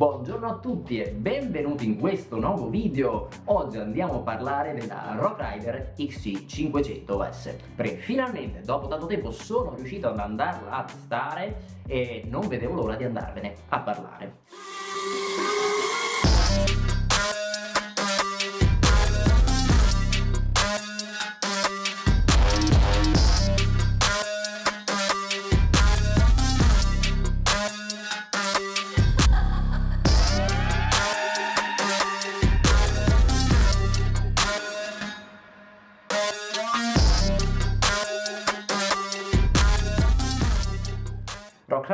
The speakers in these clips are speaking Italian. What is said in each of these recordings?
Buongiorno a tutti e benvenuti in questo nuovo video. Oggi andiamo a parlare della Rock Rider XC500S Perché finalmente dopo tanto tempo sono riuscito ad andarla a testare E non vedevo l'ora di andarvene a parlare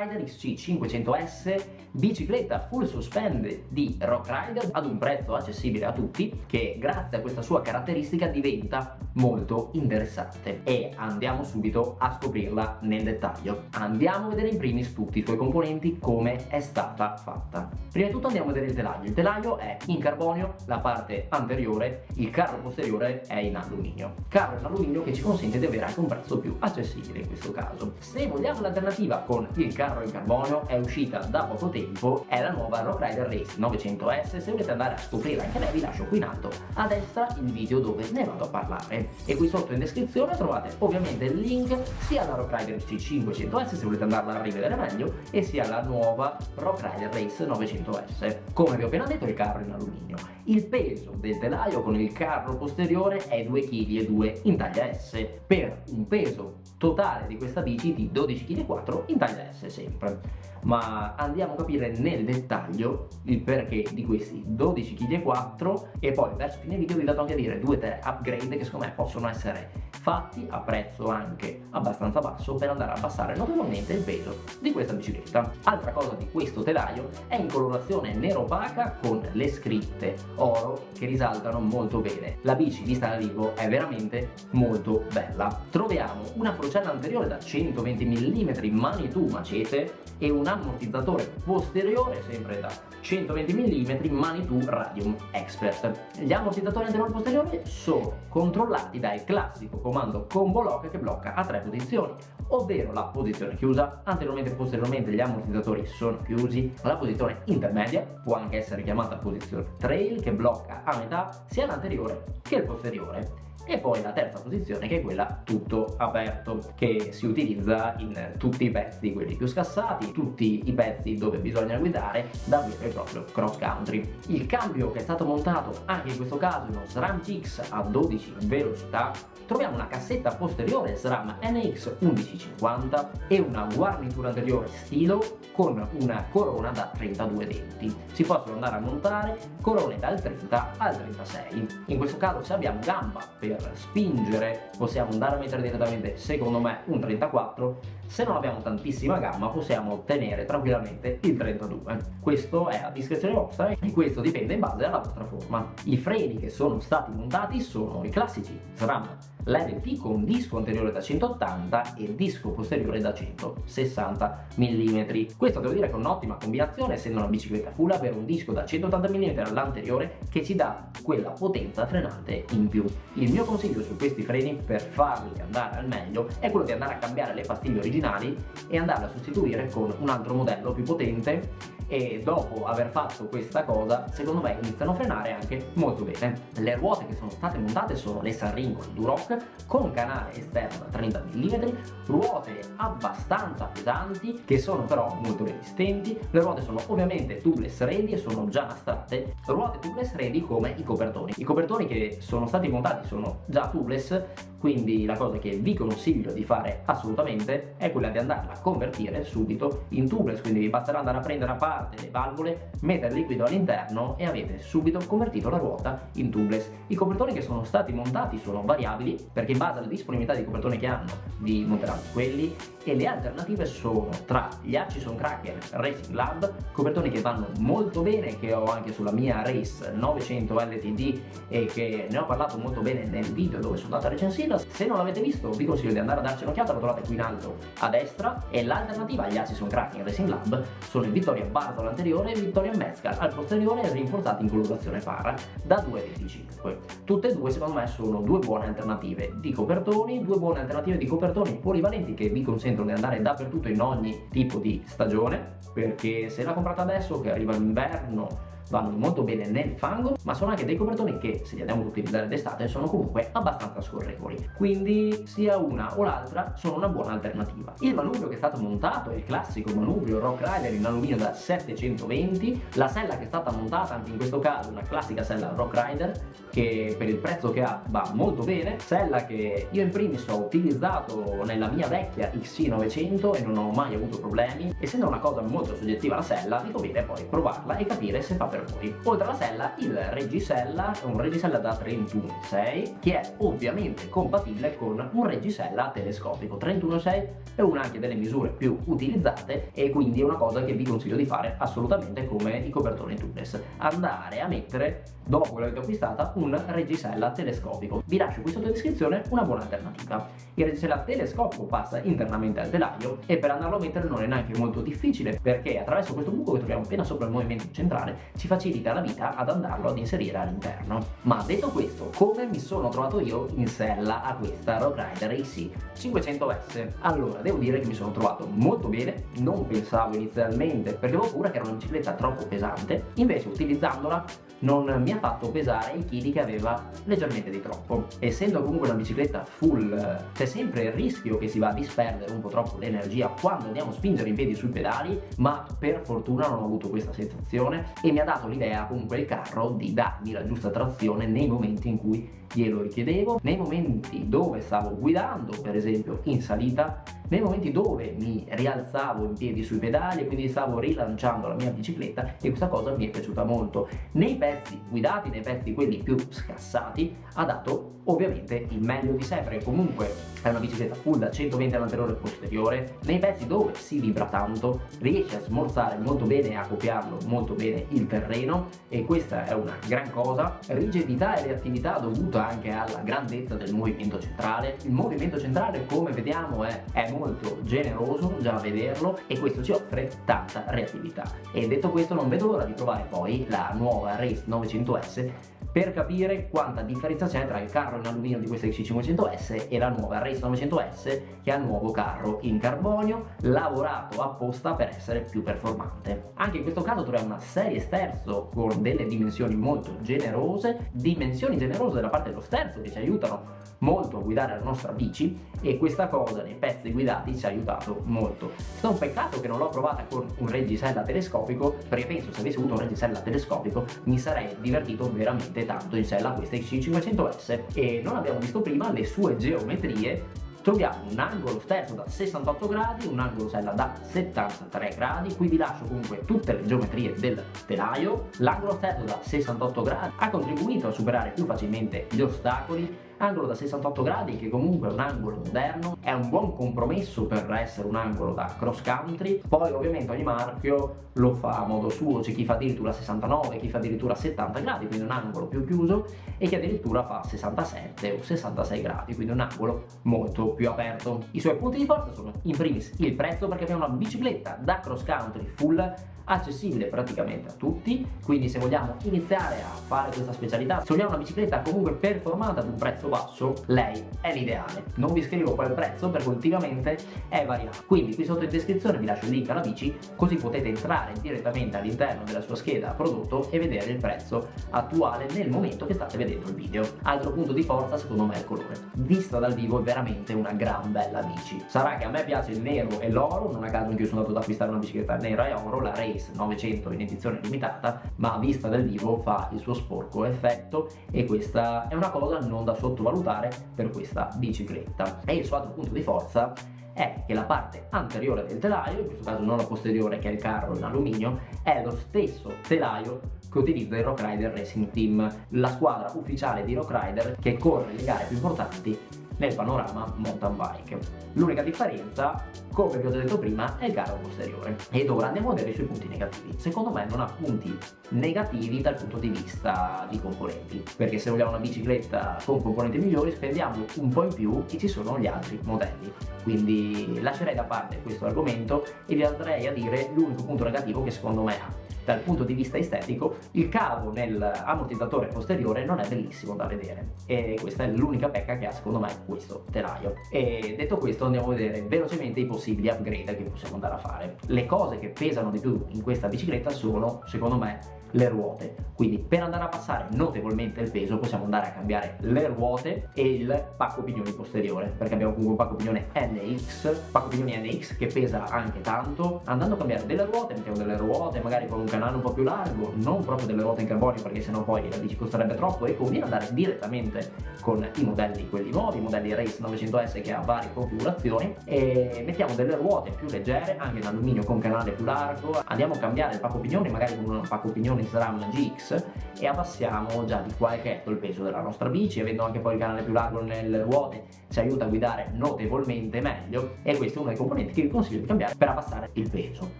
Rider XC500S, bicicletta full suspended di Rock Rider ad un prezzo accessibile a tutti che grazie a questa sua caratteristica diventa molto interessante e andiamo subito a scoprirla nel dettaglio. Andiamo a vedere in primis tutti i suoi componenti come è stata fatta. Prima di tutto andiamo a vedere il telaio. Il telaio è in carbonio, la parte anteriore, il carro posteriore è in alluminio. Carro in alluminio che ci consente di avere anche un prezzo più accessibile in questo caso. Se vogliamo l'alternativa con il carro in carbonio è uscita da poco tempo è la nuova Rock Rider Race 900S se volete andare a scoprirla anche lei vi lascio qui in alto a destra il video dove ne vado a parlare. E qui sotto in descrizione trovate ovviamente il link sia alla Rock Rider C500S se volete andarla a rivedere meglio e sia alla nuova Rock Rider Race 900S come vi ho appena detto il carro in alluminio. Il peso del telaio con il carro posteriore è 2,2 kg in taglia S. Per un peso totale di questa bici di 12,4 kg in taglia S sempre ma andiamo a capire nel dettaglio il perché di questi 12,4 kg e poi verso fine video vi vado anche a dire 2-3 upgrade che secondo me possono essere fatti a prezzo anche abbastanza basso per andare a abbassare notevolmente il peso di questa bicicletta. Altra cosa di questo telaio è in colorazione nero opaca con le scritte oro che risaltano molto bene. La bici vista da vivo è veramente molto bella. Troviamo una forcella anteriore da 120 mm Manitou macete e un ammortizzatore posteriore sempre da 120 mm Manitou Radium Expert. Gli ammortizzatori anteriori e posteriori sono controllati dal classico comando combo lock che blocca a tre posizioni, ovvero la posizione chiusa, anteriormente e posteriormente gli ammortizzatori sono chiusi, la posizione intermedia può anche essere chiamata posizione trail che blocca a metà sia l'anteriore che il posteriore. E poi la terza posizione che è quella tutto aperto che si utilizza in tutti i pezzi quelli più scassati tutti i pezzi dove bisogna guidare da vero e proprio cross country. Il cambio che è stato montato anche in questo caso uno SRAM GX a 12 velocità troviamo una cassetta posteriore SRAM NX 1150 e una guarnitura anteriore stilo con una corona da 32 denti. Si possono andare a montare corone dal 30 al 36 in questo caso se abbiamo gamba per spingere possiamo andare a mettere direttamente secondo me un 34 se non abbiamo tantissima gamma possiamo ottenere tranquillamente il 32 questo è a discrezione vostra e questo dipende in base alla vostra forma. I freni che sono stati montati sono i classici SRAM l'LT con disco anteriore da 180 e disco posteriore da 160 mm questo devo dire che è un'ottima combinazione essendo una bicicletta full avere un disco da 180 mm all'anteriore che ci dà quella potenza frenante in più. Il mio consiglio su questi freni per farli andare al meglio è quello di andare a cambiare le pastiglie originali e andarle a sostituire con un altro modello più potente e dopo aver fatto questa cosa secondo me iniziano a frenare anche molto bene. Le ruote che sono state montate sono le Sanringo Duroc con canale esterno da 30 mm ruote abbastanza pesanti che sono però molto resistenti. Le ruote sono ovviamente tubeless ready e sono già nastrate ruote tubeless ready come i copertoni. I copertoni che sono stati montati sono già tubeless quindi la cosa che vi consiglio di fare assolutamente è quella di andarla a convertire subito in tubeless. Quindi vi basterà andare a prendere a parte le valvole mettere il liquido all'interno e avete subito convertito la ruota in tubeless. I copertoni che sono stati montati sono variabili perché in base alla disponibilità di copertoni che hanno vi monteranno quelli e le alternative sono tra gli Hutchison Cracker Racing Lab copertoni che vanno molto bene che ho anche sulla mia Race 900 LTD e che ne ho parlato molto bene nel video dove sono andato a recensire se non l'avete visto vi consiglio di andare a darci un'occhiata lo trovate qui in alto a destra. E l'alternativa agli Assison Kraken Racing Lab sono il Vittoria Bartol anteriore e il Vittoria Mezcal al posteriore rinforzati in colorazione para da 2,25. Tutte e due secondo me sono due buone alternative di copertoni, due buone alternative di copertoni polivalenti che vi consentono di andare dappertutto in ogni tipo di stagione perché se la comprate adesso che arriva l'inverno vanno molto bene nel fango ma sono anche dei copertoni che se li andiamo ad utilizzare d'estate sono comunque abbastanza scorrevoli. Quindi sia una o l'altra sono una buona alternativa. Il manubrio che è stato montato è il classico manubrio Rock Rider in alluminio da 720 la sella che è stata montata anche in questo caso una classica sella Rock Rider che per il prezzo che ha va molto bene. Sella che io in primis ho utilizzato nella mia vecchia XC900 e non ho mai avuto problemi. Essendo una cosa molto soggettiva la sella vi conviene poi provarla e capire se fa per voi oltre alla sella il reggisella è un reggisella da 31.6 che è ovviamente compatibile con un reggisella telescopico. 31.6 è una anche delle misure più utilizzate e quindi è una cosa che vi consiglio di fare assolutamente come i copertoni tubeless. Andare a mettere dopo che l'avete acquistata un reggisella telescopico. Vi lascio qui sotto in descrizione una buona alternativa. Il reggisella telescopico passa internamente al telaio e per andarlo a mettere non è neanche molto difficile perché attraverso questo buco che troviamo appena sopra il movimento centrale ci facilita la vita ad andarlo ad inserire all'interno. Ma detto questo come mi sono trovato io in sella a questa Rock Rider AC 500S allora devo dire che mi sono trovato molto bene non pensavo inizialmente perché avevo paura che era una bicicletta troppo pesante invece utilizzandola non mi ha fatto pesare i chili che aveva leggermente di troppo. Essendo comunque una bicicletta full c'è sempre il rischio che si va a disperdere un po' troppo l'energia quando andiamo a spingere i piedi sui pedali ma per fortuna non ho avuto questa sensazione e mi ha dato l'idea comunque il carro di darmi la giusta trazione nei momenti in cui glielo richiedevo nei momenti dove stavo guidando per esempio in salita nei momenti dove mi rialzavo in piedi sui pedali e quindi stavo rilanciando la mia bicicletta e questa cosa mi è piaciuta molto. Nei pezzi guidati nei pezzi quelli più scassati ha dato ovviamente il meglio di sé perché comunque è una bicicletta full da 120 all'anteriore posteriore. Nei pezzi dove si vibra tanto riesce a smorzare molto bene e a copiarlo molto bene il terreno e questa è una gran cosa. Rigidità e reattività dovuta anche alla grandezza del movimento centrale. Il movimento centrale come vediamo è, è molto generoso già a vederlo e questo ci offre tanta reattività e detto questo non vedo l'ora di provare poi la nuova Race 900S per capire quanta differenza c'è tra il carro in alluminio di questa XC500S e la nuova Race 900S che ha il nuovo carro in carbonio lavorato apposta per essere più performante. Anche in questo caso troviamo una serie sterzo con delle dimensioni molto generose, dimensioni generose da parte dello sterzo che ci aiutano molto a guidare la nostra bici e questa cosa nei pezzi guidati ci ha aiutato molto. È un peccato che non l'ho provata con un reggisella telescopico perché penso se avessi avuto un reggisella telescopico mi sarei divertito veramente tanto in sella a questa XC500S e non abbiamo visto prima le sue geometrie. Troviamo un angolo sterzo da 68 gradi, un angolo sella da 73 gradi, qui vi lascio comunque tutte le geometrie del telaio, l'angolo sterzo da 68 gradi ha contribuito a superare più facilmente gli ostacoli angolo da 68 gradi che comunque è un angolo moderno è un buon compromesso per essere un angolo da cross country. Poi ovviamente ogni marchio lo fa a modo suo c'è chi fa addirittura 69 chi fa addirittura 70 gradi quindi un angolo più chiuso e chi addirittura fa 67 o 66 gradi quindi un angolo molto più aperto. I suoi punti di forza sono in primis il prezzo perché abbiamo una bicicletta da cross country full accessibile praticamente a tutti. Quindi se vogliamo iniziare a fare questa specialità se vogliamo una bicicletta comunque performante ad un prezzo basso lei è l'ideale. Non vi scrivo qual prezzo perché ultimamente è variato. Quindi qui sotto in descrizione vi lascio il link alla bici così potete entrare direttamente all'interno della sua scheda prodotto e vedere il prezzo attuale nel momento che state vedendo il video. Altro punto di forza secondo me è il colore. Vista dal vivo è veramente una gran bella bici. Sarà che a me piace il nero e l'oro non a caso anche io sono andato ad acquistare una bicicletta nera e oro la Race Case 900 in edizione limitata ma vista dal vivo fa il suo sporco effetto e questa è una cosa non da sottovalutare per questa bicicletta. E il suo altro punto di forza è che la parte anteriore del telaio, in questo caso non la posteriore che è il carro in alluminio, è lo stesso telaio che utilizza il Rock Rider Racing Team, la squadra ufficiale di Rock Rider che corre le gare più importanti nel panorama mountain bike. L'unica differenza, come vi ho detto prima, è il caro posteriore. Ed ora andiamo a vedere i suoi punti negativi. Secondo me non ha punti negativi dal punto di vista di componenti, perché se vogliamo una bicicletta con componenti migliori spendiamo un po' in più e ci sono gli altri modelli. Quindi lascerei da parte questo argomento e vi andrei a dire l'unico punto negativo che secondo me ha dal punto di vista estetico il cavo nell'ammortizzatore posteriore non è bellissimo da vedere. E questa è l'unica pecca che ha secondo me questo telaio. E detto questo andiamo a vedere velocemente i possibili upgrade che possiamo andare a fare. Le cose che pesano di più in questa bicicletta sono secondo me le ruote. Quindi per andare a passare notevolmente il peso possiamo andare a cambiare le ruote e il pacco pignoni posteriore perché abbiamo comunque un pacco pignone NX pacco pignoni NX che pesa anche tanto. Andando a cambiare delle ruote mettiamo delle ruote magari con un canale un po' più largo non proprio delle ruote in carbonio perché sennò poi la bici costerebbe troppo e conviene andare direttamente con i modelli quelli nuovi i modelli Race 900S che ha varie configurazioni e mettiamo delle ruote più leggere anche in alluminio con canale più largo. Andiamo a cambiare il pacco pignoni magari con un pacco pignoni di SRAM GX e abbassiamo già di qualche etto il peso della nostra bici avendo anche poi il canale più largo nelle ruote ci aiuta a guidare notevolmente meglio e questo è uno dei componenti che vi consiglio di cambiare per abbassare il peso.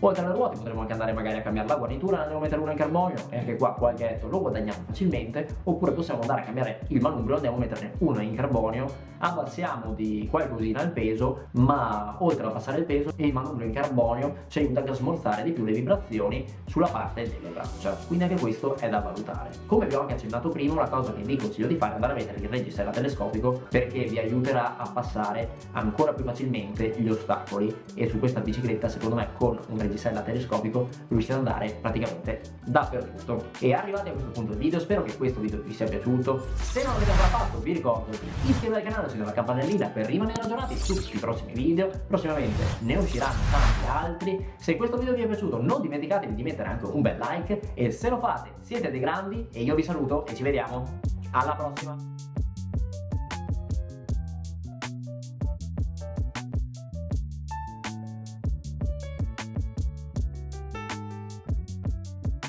Oltre alle ruote potremo anche andare magari a cambiare la guarnitura andiamo a mettere una in carbonio e anche qua qualche lo guadagniamo facilmente oppure possiamo andare a cambiare il manubrio andiamo a metterne una in carbonio abbassiamo di qualcosina il peso ma oltre a abbassare il peso il manubrio in carbonio ci aiuta anche a smorzare di più le vibrazioni sulla parte delle braccia. Quindi anche questo è da valutare. Come vi ho anche accennato prima una cosa che vi consiglio di fare è andare a mettere il reggisella telescopico perché vi aiuterà a passare ancora più facilmente gli ostacoli. E su questa bicicletta secondo me con un reggisella telescopico riuscite ad andare praticamente dappertutto. E arrivati a questo punto del video spero che questo video vi sia piaciuto. Se non l'avete ancora fatto vi ricordo di iscrivervi al canale e la campanellina per rimanere aggiornati su tutti i prossimi video. Prossimamente ne usciranno tanti altri. Se questo video vi è piaciuto non dimenticatevi di mettere anche un bel like. E se lo fate siete dei grandi e io vi saluto e ci vediamo. Alla prossima